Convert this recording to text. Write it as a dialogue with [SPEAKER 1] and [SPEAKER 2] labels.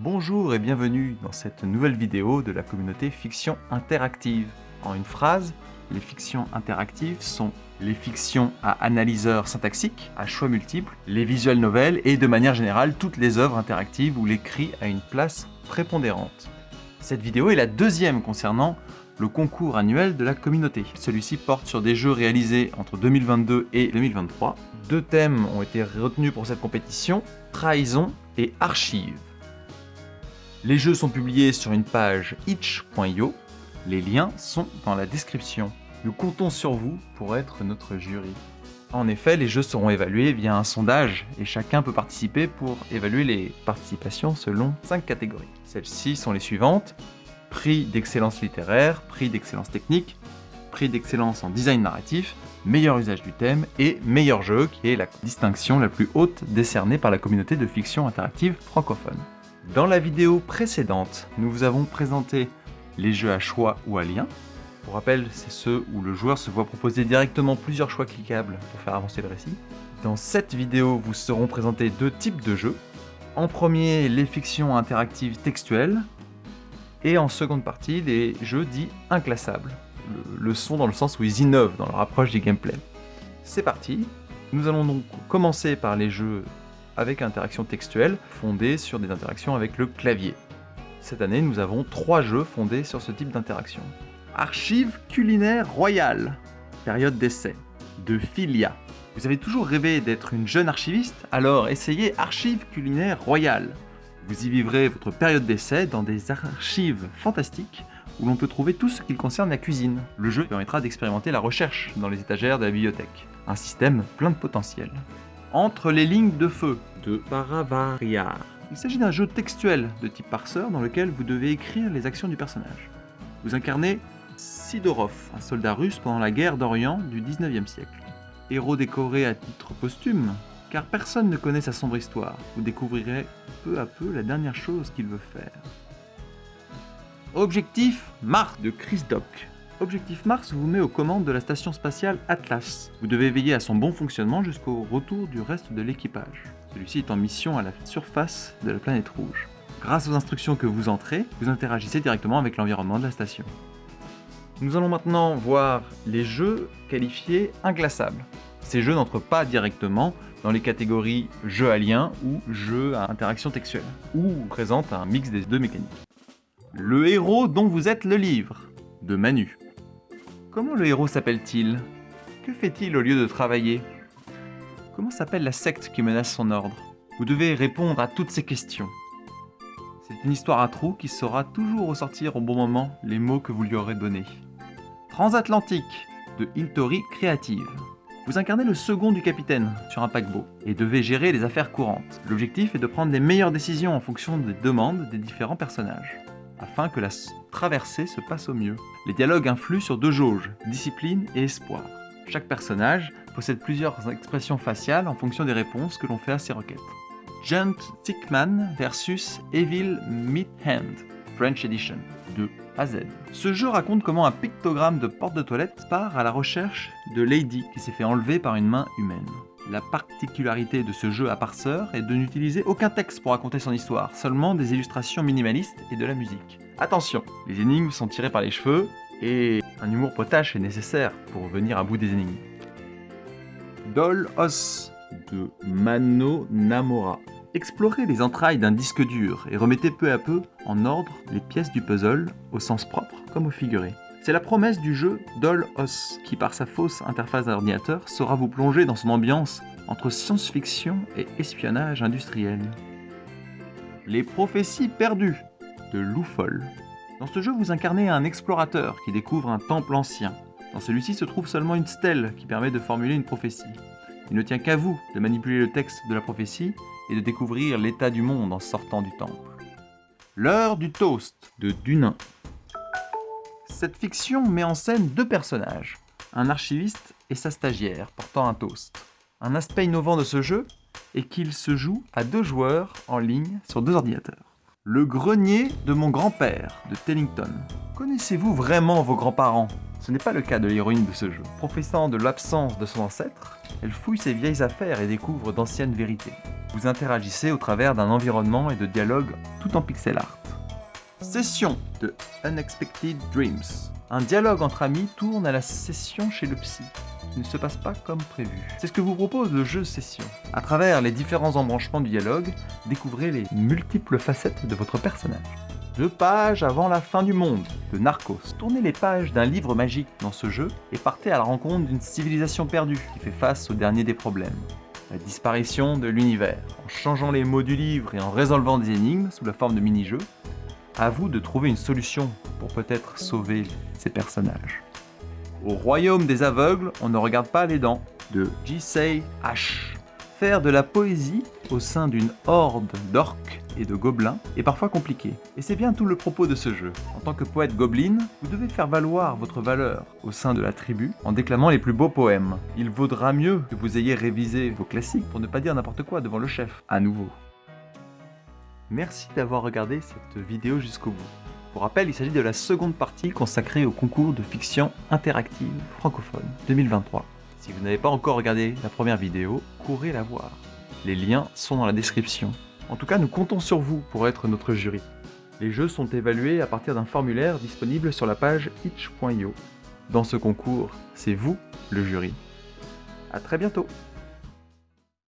[SPEAKER 1] Bonjour et bienvenue dans cette nouvelle vidéo de la communauté Fiction Interactive. En une phrase, les fictions interactives sont les fictions à analyseur syntaxique, à choix multiples, les visual novels et de manière générale toutes les œuvres interactives où l'écrit a une place prépondérante. Cette vidéo est la deuxième concernant le concours annuel de la communauté. Celui-ci porte sur des jeux réalisés entre 2022 et 2023. Deux thèmes ont été retenus pour cette compétition, trahison et archives. Les jeux sont publiés sur une page itch.io. Les liens sont dans la description. Nous comptons sur vous pour être notre jury. En effet, les jeux seront évalués via un sondage et chacun peut participer pour évaluer les participations selon 5 catégories. Celles-ci sont les suivantes. Prix d'excellence littéraire, prix d'excellence technique, prix d'excellence en design narratif, meilleur usage du thème et meilleur jeu qui est la distinction la plus haute décernée par la communauté de fiction interactive francophone. Dans la vidéo précédente, nous vous avons présenté les jeux à choix ou à lien. Pour rappel, c'est ceux où le joueur se voit proposer directement plusieurs choix cliquables pour faire avancer le récit. Dans cette vidéo, vous seront présentés deux types de jeux. En premier, les fictions interactives textuelles, et en seconde partie, les jeux dits inclassables. Le, son dans le sens où ils innovent dans leur approche du gameplay. C'est parti Nous allons donc commencer par les jeux avec interaction textuelle fondée sur des interactions avec le clavier. Cette année, nous avons trois jeux fondés sur ce type d'interaction. Archive culinaire royale, période d'essai, de Filia. Vous avez toujours rêvé d'être une jeune archiviste Alors essayez Archive culinaire royale. Vous y vivrez votre période d'essai dans des archives fantastiques où l'on peut trouver tout ce qui concerne la cuisine. Le jeu permettra d'expérimenter la recherche dans les étagères de la bibliothèque. Un système plein de potentiel. Entre les lignes de feu de Paravaria. Il s'agit d'un jeu textuel de type parseur dans lequel vous devez écrire les actions du personnage. Vous incarnez Sidorov, un soldat russe pendant la guerre d'Orient du 19e siècle. Héros décoré à titre posthume, car personne ne connaît sa sombre histoire. Vous découvrirez peu à peu la dernière chose qu'il veut faire. Objectif Mars de Chris Dock. Objectif Mars vous met aux commandes de la station spatiale Atlas. Vous devez veiller à son bon fonctionnement jusqu'au retour du reste de l'équipage. Celui-ci est en mission à la surface de la planète rouge. Grâce aux instructions que vous entrez, vous interagissez directement avec l'environnement de la station. Nous allons maintenant voir les jeux qualifiés inclassables. Ces jeux n'entrent pas directement dans les catégories jeux à lien ou jeux à interaction textuelle, ou présentent un mix des deux mécaniques. Le héros dont vous êtes le livre, de Manu. Comment le héros s'appelle-t-il? Que fait-il au lieu de travailler? Comment s'appelle la secte qui menace son ordre? Vous devez répondre à toutes ces questions. C'est une histoire à trous qui saura toujours ressortir au bon moment les mots que vous lui aurez donnés. Transatlantique de Intori Creative. Vous incarnez le second du capitaine sur un paquebot et devez gérer les affaires courantes. L'objectif est de prendre les meilleures décisions en fonction des demandes des différents personnages afin que la traversée se passe au mieux. Les dialogues influent sur deux jauges, discipline et espoir. Chaque personnage possède plusieurs expressions faciales en fonction des réponses que l'on fait à ses requêtes. Gent Tickman versus Evil Meat Hand, French Edition, de A Z. Ce jeu raconte comment un pictogramme de porte de toilette part à la recherche de Lady qui s'est fait enlever par une main humaine. La particularité de ce jeu à parseur est de n'utiliser aucun texte pour raconter son histoire, seulement des illustrations minimalistes et de la musique. Attention, les énigmes sont tirées par les cheveux, et un humour potache est nécessaire pour venir à bout des énigmes. Doll Os de Mano Namora. Explorez les entrailles d'un disque dur et remettez peu à peu en ordre les pièces du puzzle, au sens propre comme au figuré. C'est la promesse du jeu Doll Os, qui par sa fausse interface d'ordinateur saura vous plonger dans son ambiance entre science-fiction et espionnage industriel. Les prophéties perdues de Loufol. Dans ce jeu, vous incarnez un explorateur qui découvre un temple ancien. Dans celui-ci se trouve seulement une stèle qui permet de formuler une prophétie. Il ne tient qu'à vous de manipuler le texte de la prophétie et de découvrir l'état du monde en sortant du temple. L'heure du toast de Dunin. Cette fiction met en scène deux personnages, un archiviste et sa stagiaire portant un toast. Un aspect innovant de ce jeu est qu'il se joue à deux joueurs en ligne sur deux ordinateurs. Le grenier de mon grand-père de Tellington. Connaissez-vous vraiment vos grands-parents? Ce n'est pas le cas de l'héroïne de ce jeu. Professant de l'absence de son ancêtre, elle fouille ses vieilles affaires et découvre d'anciennes vérités. Vous interagissez au travers d'un environnement et de dialogues tout en pixel art. Session de Unexpected Dreams. Un dialogue entre amis tourne à la session chez le psy. Ne se passe pas comme prévu. C'est ce que vous propose le jeu Session. À travers les différents embranchements du dialogue, découvrez les multiples facettes de votre personnage. Deux pages avant la fin du monde, de Narcos. Tournez les pages d'un livre magique dans ce jeu et partez à la rencontre d'une civilisation perdue qui fait face au dernier des problèmes. La disparition de l'univers. En changeant les mots du livre et en résolvant des énigmes sous la forme de mini-jeux, à vous de trouver une solution pour peut-être sauver ces personnages. Au royaume des aveugles, on ne regarde pas les dents, de J.C. H. Faire de la poésie au sein d'une horde d'orques et de gobelins est parfois compliqué. Et c'est bien tout le propos de ce jeu. En tant que poète gobelin, vous devez faire valoir votre valeur au sein de la tribu en déclamant les plus beaux poèmes. Il vaudra mieux que vous ayez révisé vos classiques pour ne pas dire n'importe quoi devant le chef, à nouveau. Merci d'avoir regardé cette vidéo jusqu'au bout. Pour rappel, il s'agit de la seconde partie consacrée au concours de fiction interactive francophone 2023. Si vous n'avez pas encore regardé la première vidéo, courez la voir. Les liens sont dans la description. En tout cas, nous comptons sur vous pour être notre jury. Les jeux sont évalués à partir d'un formulaire disponible sur la page itch.io. Dans ce concours, c'est vous le jury. A très bientôt